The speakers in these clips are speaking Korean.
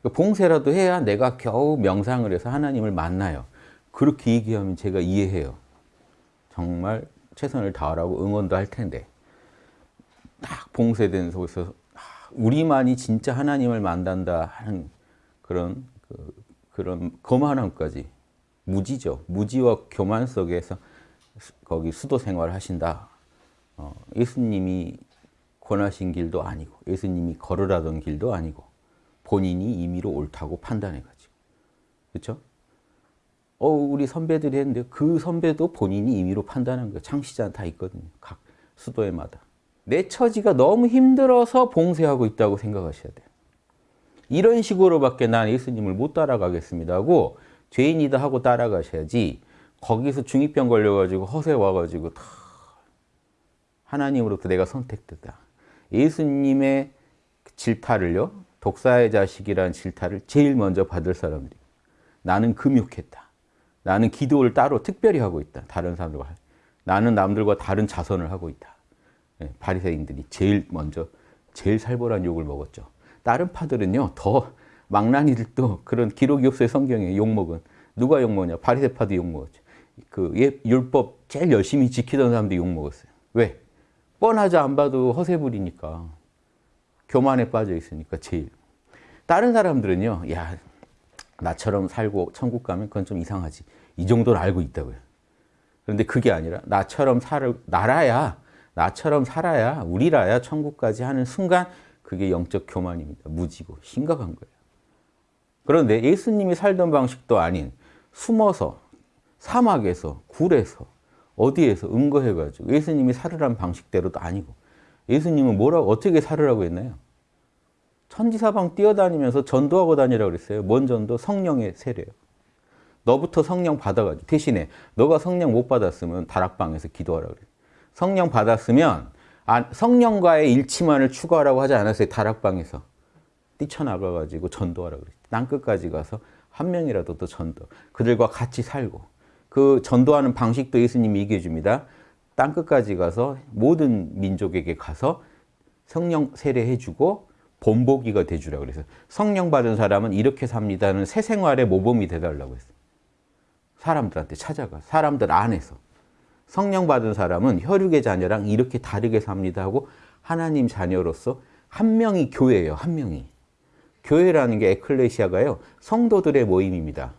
그러니까 봉쇄라도 해야 내가 겨우 명상을 해서 하나님을 만나요. 그렇게 얘기하면 제가 이해해요. 정말 최선을 다하라고 응원도 할 텐데 딱 봉쇄된 속에서 아, 우리만이 진짜 하나님을 만난다 하는 그런 그, 그런 거만함까지 무지죠. 무지와 교만 속에서 거기 수도 생활을 하신다. 어, 예수님이 권하신 길도 아니고 예수님이 걸으라던 길도 아니고 본인이 임의로 옳다고 판단해가지고 그렇죠? 어, 우리 선배들이 했는데 그 선배도 본인이 임의로 판단한 거예요. 창시자 다 있거든요. 각 수도에마다. 내 처지가 너무 힘들어서 봉쇄하고 있다고 생각하셔야 돼요. 이런 식으로밖에 난 예수님을 못 따라가겠습니다 하고 죄인이다 하고 따라가셔야지 거기서 중이병 걸려가지고 허세 와가지고 다 하나님으로부터 내가 선택됐다. 예수님의 질타를요. 독사의 자식이라는 질타를 제일 먼저 받을 사람들이 나는 금욕했다. 나는 기도를 따로 특별히 하고 있다. 다른 사람들과 나는 남들과 다른 자선을 하고 있다. 네, 바리새인들이 제일 먼저 제일 살벌한 욕을 먹었죠. 다른 파들은요 더 망나니들도 그런 기록이 없어요 성경에 욕먹은 누가 욕먹냐 바리새파도 욕먹었죠. 그 율법 제일 열심히 지키던 사람도 욕먹었어요. 왜? 뻔하지 안 봐도 허세 부리니까 교만에 빠져 있으니까 제일 다른 사람들은요 야 나처럼 살고 천국 가면 그건 좀 이상하지 이 정도는 알고 있다고요. 그런데 그게 아니라 나처럼 살 나라야 나처럼 살아야 우리라야 천국까지 하는 순간 그게 영적 교만입니다. 무지고 심각한 거예요. 그런데 예수님이 살던 방식도 아닌 숨어서 사막에서 굴에서 어디에서 은거해가지고 예수님이 살으란 방식대로도 아니고 예수님은 뭐라고 어떻게 살으라고 했나요? 천지사방 뛰어다니면서 전도하고 다니라고 그랬어요. 뭔 전도? 성령의 세례요. 너부터 성령 받아가지고 대신에 너가 성령 못 받았으면 다락방에서 기도하라고 그래요. 성령 받았으면 아, 성령과의 일치만을 추구하라고 하지 않았어요. 다락방에서. 뛰쳐나가가지고 전도하라고 그랬어요. 땅 끝까지 가서 한 명이라도 더 전도. 그들과 같이 살고. 그 전도하는 방식도 예수님이 얘기해 줍니다. 땅 끝까지 가서 모든 민족에게 가서 성령 세례해 주고 본보기가 돼주라고 그래서 성령 받은 사람은 이렇게 삽니다는 새 생활의 모범이 되달라고 했어요. 사람들한테 찾아가 사람들 안에서 성령 받은 사람은 혈육의 자녀랑 이렇게 다르게 삽니다 하고 하나님 자녀로서 한 명이 교회예요. 한 명이. 교회라는 게 에클레시아가요. 성도들의 모임입니다.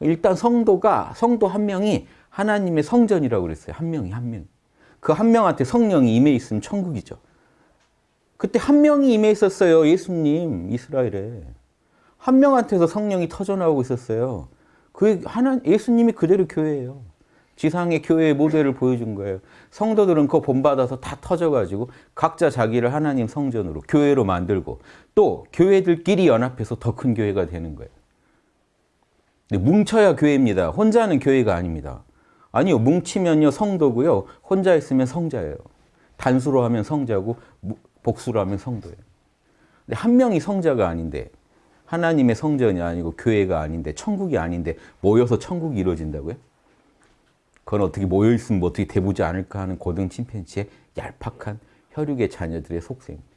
일단 성도가 성도 한 명이 하나님의 성전이라고 그랬어요. 한 명이 한 명. 그 한 명한테 성령이 임해 있으면 천국이죠. 그때 한 명이 임해 있었어요. 예수님 이스라엘에. 한 명한테서 성령이 터져나오고 있었어요. 그 하나 예수님이 그대로 교회예요. 지상의 교회의 모델을 보여준 거예요. 성도들은 그거 본받아서 다 터져가지고 각자 자기를 하나님 성전으로 교회로 만들고 또 교회들끼리 연합해서 더 큰 교회가 되는 거예요. 뭉쳐야 교회입니다. 혼자는 교회가 아닙니다. 아니요. 뭉치면요 성도고요. 혼자 있으면 성자예요. 단수로 하면 성자고 복수로 하면 성도예요. 근데 한 명이 성자가 아닌데 하나님의 성전이 아니고 교회가 아닌데 천국이 아닌데 모여서 천국이 이루어진다고요? 그건 어떻게 모여있으면 뭐 어떻게 돼보지 않을까 하는 고등 침팬지의 얄팍한 혈육의 자녀들의 속셈입니다.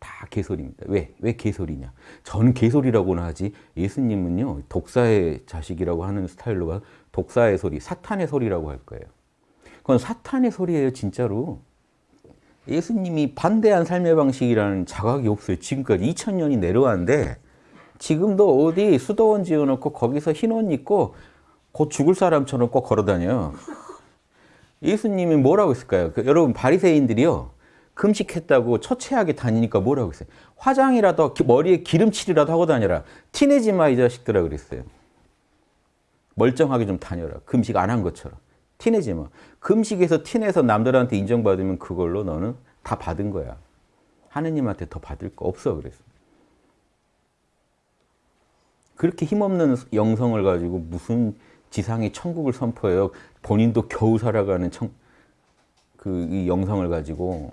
다 개소리입니다. 왜? 왜 개소리냐? 저는 개소리라고는 하지 예수님은요 독사의 자식이라고 하는 스타일로 가 독사의 소리, 사탄의 소리라고 할 거예요. 그건 사탄의 소리예요 진짜로. 예수님이 반대한 삶의 방식이라는 자각이 없어요. 지금까지 2000년이 내려왔는데 지금도 어디 수도원 지어놓고 거기서 흰옷 입고 곧 죽을 사람처럼 꼭 걸어다녀요. 예수님이 뭐라고 했을까요? 그 여러분 바리새인들이요. 금식했다고 처체하게 다니니까 뭐라고 했어요? 화장이라도 머리에 기름칠이라도 하고 다녀라. 티내지 마 이 자식들아 그랬어요. 멀쩡하게 좀 다녀라. 금식 안 한 것처럼. 티내지 마. 금식에서 티내서 남들한테 인정받으면 그걸로 너는 다 받은 거야. 하느님한테 더 받을 거 없어 그랬어. 그렇게 힘없는 영성을 가지고 무슨 지상의 천국을 선포해요. 본인도 겨우 살아가는 청, 그 영성을 가지고